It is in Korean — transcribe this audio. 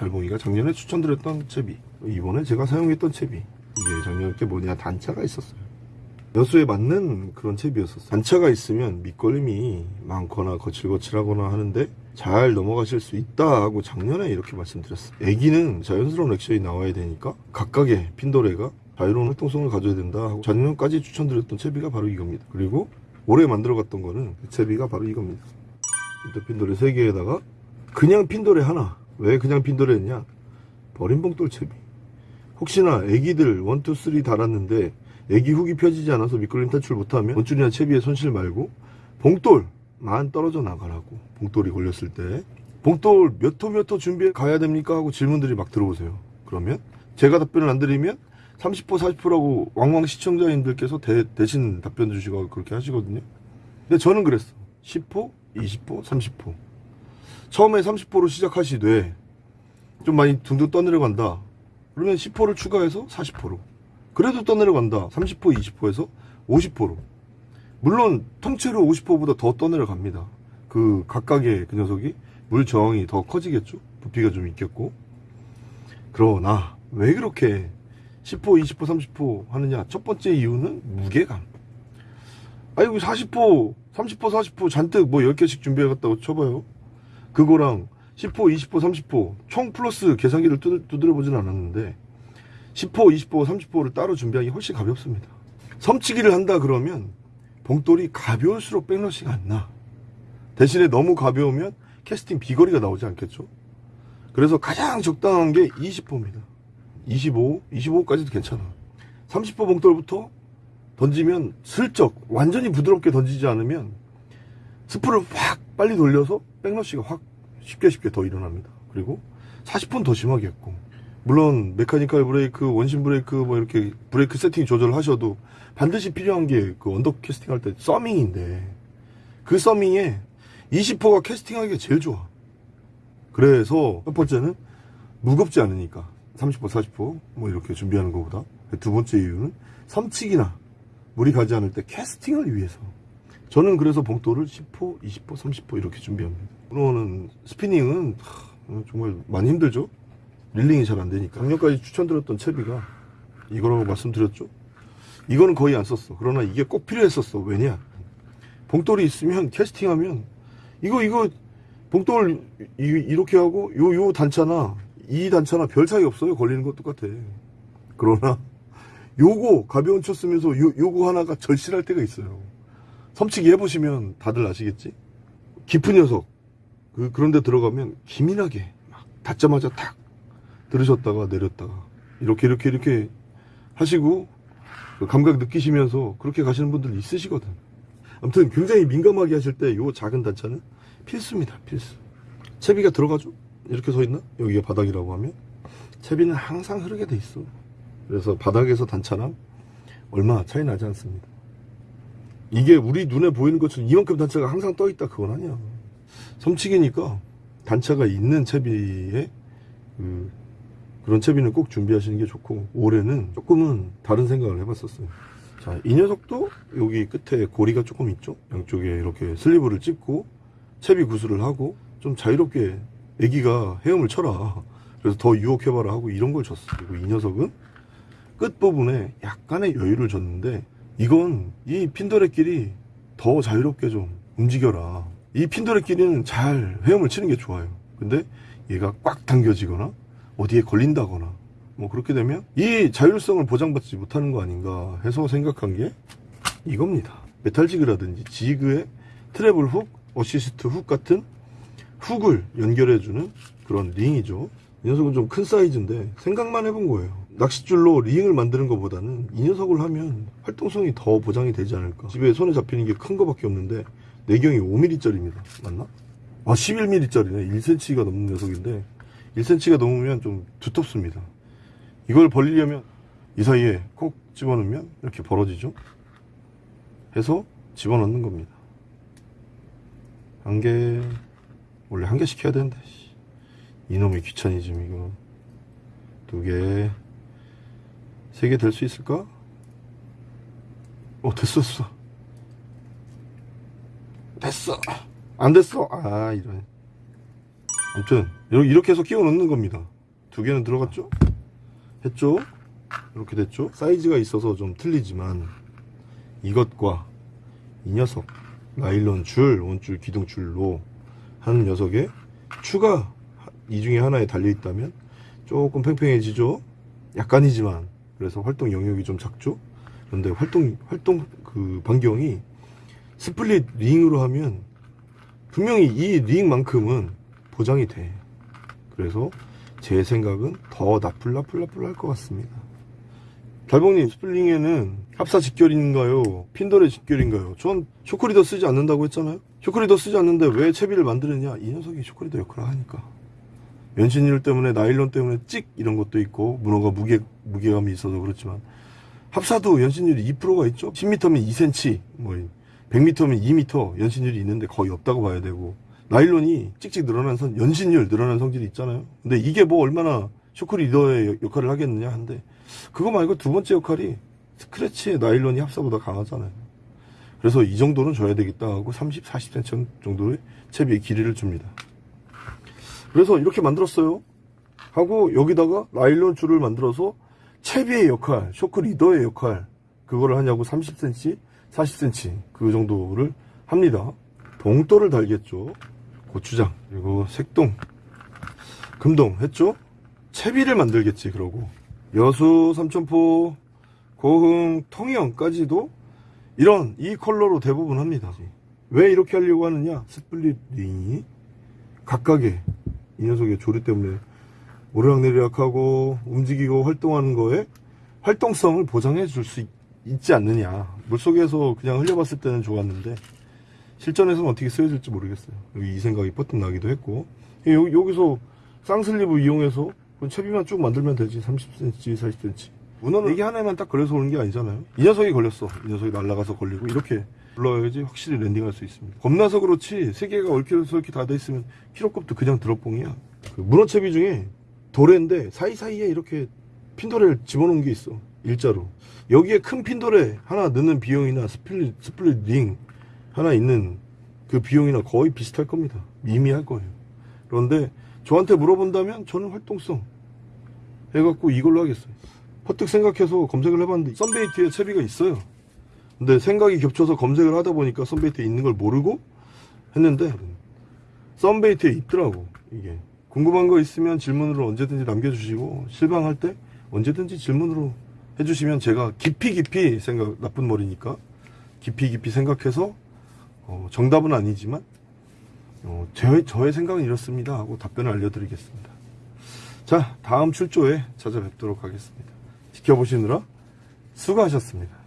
달봉이가 작년에 추천드렸던 채비 이번에 제가 사용했던 채비. 이게 작년에 뭐냐 단차가 있었어요. 여수에 맞는 그런 채비였었어요. 단차가 있으면 밑걸림이 많거나 거칠거칠하거나 하는데 잘 넘어가실 수 있다 하고 작년에 이렇게 말씀드렸어요. 애기는 자연스러운 액션이 나와야 되니까 각각의 핀도레가 자유로운 활동성을 가져야 된다 하고 작년까지 추천드렸던 채비가 바로 이겁니다. 그리고 올해 만들어갔던 거는 그 채비가 바로 이겁니다. 핀도레 3개에다가 그냥 핀도레 하나 왜 그냥 핀도레 했냐? 버린 봉돌 채비. 혹시나 애기들 1, 2, 3 달았는데 애기 훅이 펴지지 않아서 미끌림 탈출 못하면 원줄이나 채비의 손실 말고 봉돌만 떨어져 나가라고. 봉돌이 걸렸을 때. 봉돌 몇 호 몇 호 준비해 가야 됩니까? 하고 질문들이 막 들어오세요. 그러면 제가 답변을 안 드리면 30% 40%라고 왕왕 시청자님들께서 대, 대신 답변 주시고 그렇게 하시거든요. 근데 저는 그랬어. 10호 20호 30호 처음에 30호로 시작하시되 좀 많이 둥둥 떠내려간다. 그러면 10호를 추가해서 40호로. 그래도 떠내려간다. 30호 20호에서 50호로. 물론 통째로 50호보다 더 떠내려갑니다. 그 각각의 그 녀석이 물 저항이 더 커지겠죠? 부피가 좀 있겠고. 그러나 왜 그렇게 10호 20호 30호 하느냐? 첫 번째 이유는 무게감. 아이고 40호 30호 40호 잔뜩 뭐 10개씩 준비해갔다고 쳐봐요 그거랑 10호 20호 30호 총 플러스 계산기를 두드, 두드려 보진 않았는데 10호 20호 30호를 따로 준비하기 훨씬 가볍습니다. 섬치기를 한다 그러면 봉돌이 가벼울수록 백러시가 안나. 대신에 너무 가벼우면 캐스팅 비거리가 나오지 않겠죠? 그래서 가장 적당한 게 20호입니다. 25, 25까지도 괜찮아. 30호 봉돌부터 던지면 슬쩍 완전히 부드럽게 던지지 않으면 spool을 확 빨리 돌려서 backlash가 확 쉽게 쉽게 더 일어납니다. 그리고 40호는 더 심하겠고 물론 mechanical 브레이크 원심 브레이크 뭐 이렇게 브레이크 세팅 조절하셔도 반드시 필요한 게 그 under 캐스팅 할 때 thumbing인데 그 thumbing에 20호가 캐스팅하기가 제일 좋아. 그래서 첫 번째는 무겁지 않으니까 30호 40호 뭐 이렇게 준비하는 것보다. 두 번째 이유는 섬치기나 물이 가지 않을 때 캐스팅을 위해서 저는 그래서 봉돌을 10호 20호 30호 이렇게 준비합니다. 그러는 스피닝은 하, 정말 많이 힘들죠? 릴링이 잘 안되니까. 작년까지 추천드렸던 채비가 이거라고 말씀드렸죠? 이거는 거의 안 썼어. 그러나 이게 꼭 필요했었어. 왜냐? 봉돌이 있으면 캐스팅하면 이거 이거 봉돌 이, 이렇게 하고 요 요 단차나 이 단차나 별 차이 없어요. 걸리는 거 똑같아. 그러나 요거 가벼운 쳐 쓰면서 요, 요거 하나가 절실할 때가 있어요 섬치기 해보시면 다들 아시겠지? 깊은 녀석. 그, 그런데 들어가면 기민하게 막 닿자마자 탁 들으셨다가 내렸다가 이렇게 이렇게 이렇게 하시고 그 감각 느끼시면서 그렇게 가시는 분들 있으시거든. 아무튼 굉장히 민감하게 하실 때요 작은 단차는 필수입니다 필수. 채비가 들어가죠? 이렇게 서 있나? 여기가 바닥이라고 하면. 채비는 항상 흐르게 돼 있어. 그래서 바닥에서 단차랑 얼마 차이 나지 않습니다 이게 우리 눈에 보이는 것처럼 이만큼 단차가 항상 떠 있다 그건 아니야. 섬치기니까 단차가 있는 채비에 그 그런 채비는 꼭 준비하시는 게 좋고 올해는 조금은 다른 생각을 해봤었어요. 자 이 녀석도 여기 끝에 고리가 조금 있죠? 양쪽에 이렇게 슬리브를 찝고 채비 구슬을 하고 좀 자유롭게 애기가 헤엄을 쳐라. 그래서 더 유혹해봐라 하고 이런 걸 줬어. 그리고 이 녀석은 끝부분에 약간의 여유를 줬는데 이건 이 핀도레끼리 더 자유롭게 좀 움직여라. 이 핀도레끼리는 잘 헤엄을 치는 게 좋아요. 근데 얘가 꽉 당겨지거나 어디에 걸린다거나 뭐 그렇게 되면 이 자율성을 보장받지 못하는 거 아닌가 해서 생각한 게 이겁니다. metal jig라든지 jig의 treble hook, assist hook 같은 hook을 연결해주는 그런 링이죠. 이 녀석은 좀 큰 사이즈인데 생각만 해본 거예요 낚싯줄로 링을 만드는 것보다는 이 녀석을 하면 활동성이 더 보장이 되지 않을까. 집에 손에 잡히는 게 큰 거밖에 없는데 내경이 5mm 짜리입니다. 맞나? 아 11mm 짜리네. 1cm가 넘는 녀석인데 1cm가 넘으면 좀 두텁습니다. 이걸 벌리려면 이 사이에 콕 집어넣으면 이렇게 벌어지죠? 해서 집어넣는 겁니다. 한 개 원래 한 개씩 해야 되는데 이놈의 귀차니즘 이거. 두개 세 개 될 수 있을까? 어 됐었어. 됐어. 안 됐어. 아 이런. 아무튼 이렇게 해서 끼워 넣는 겁니다. 두 개는 들어갔죠? 했죠? 이렇게 됐죠? 사이즈가 있어서 좀 틀리지만 이것과 이 녀석 나일론 줄 원줄 기둥줄로 하는 녀석에 추가 이 중에 하나에 달려 있다면 조금 팽팽해지죠? 약간이지만 그래서 활동 영역이 좀 작죠? 그런데 활동 활동 그 반경이 split ring으로 하면 분명히 이 링만큼은 보장이 돼. 그래서 제 생각은 더 나풀 나풀 나풀 할 것 같습니다. 달봉님 split ring에는 합사 직결인가요? 핀도래 직결인가요? 전 shock leader 쓰지 않는다고 했잖아요. shock leader 쓰지 않는데 왜 채비를 만드느냐? 이 녀석이 shock leader 역할을 하니까 연신율 때문에 나일론 때문에 찍 이런 것도 있고 문어가 무게, 무게감이 있어서 그렇지만 합사도 연신율이 2%가 있죠? 10m면 2cm 뭐 100m면 2m 연신율이 있는데 거의 없다고 봐야 되고 나일론이 찍찍 늘어난 선 연신율 늘어난 성질이 있잖아요. 근데 이게 뭐 얼마나 쇼크 리더의 역할을 하겠느냐 한데 그거 말고 두 번째 역할이 스크래치의 나일론이 합사보다 강하잖아요. 그래서 이 정도는 줘야 되겠다 하고 30, 40cm 정도의 채비의 길이를 줍니다 그래서 이렇게 만들었어요 하고 여기다가 나일론 줄을 만들어서 채비의 역할, 쇼크 리더의 역할 그거를 하냐고 30cm, 40cm 그 정도를 합니다. 봉돌을 달겠죠. 고추장 그리고 색동, 금동 했죠. 채비를 만들겠지 그러고 여수, 삼천포, 고흥, 통영까지도 이런 이 컬러로 대부분 합니다. 왜 이렇게 하려고 하느냐? split ring이 각각의 이 녀석의 조리 때문에 오르락내리락하고 움직이고 활동하는 거에 활동성을 보장해 줄 수 있지 않느냐. 물속에서 그냥 흘려봤을 때는 좋았는데 실전에서는 어떻게 쓰여질지 모르겠어요. 이 생각이 번뜩 나기도 했고. 여, 여기서 쌍sleeve 이용해서 채비만 쭉 만들면 되지. 30cm 40cm 문어는 이게 하나에만 딱 걸려서 오는 게 아니잖아요. 이 녀석이 걸렸어. 이 녀석이 날아가서 걸리고 이렇게 불러야지 확실히 landing할 수 있습니다. 겁나서 그렇지 세 개가 얽혀서 다돼 있으면 키로급도 그냥 들어뽕이야. 그 문어채비 중에 도래인데 사이사이에 이렇게 핀도래를 집어넣은 게 있어 일자로. 여기에 큰 핀도래 하나 넣는 비용이나 split, split ring 하나 있는 그 비용이나 거의 비슷할 겁니다. 미미할 거예요. 그런데 저한테 물어본다면 저는 활동성 해갖고 이걸로 하겠어요. 퍼뜩 생각해서 검색을 해봤는데 썬베이트에 채비가 있어요 근데 생각이 겹쳐서 검색을 하다 보니까 썬베이트에 있는 걸 모르고 했는데 썬베이트에 있더라고 이게. 궁금한 거 있으면 질문으로 언제든지 남겨주시고 실망할 때 언제든지 질문으로 해주시면 제가 깊이 깊이 생각 나쁜 머리니까 깊이 깊이 생각해서 어, 정답은 아니지만 어, 제, 저의 생각은 이렇습니다 하고 답변을 알려드리겠습니다. 자 다음 출조에 찾아뵙도록 하겠습니다. 지켜보시느라 수고하셨습니다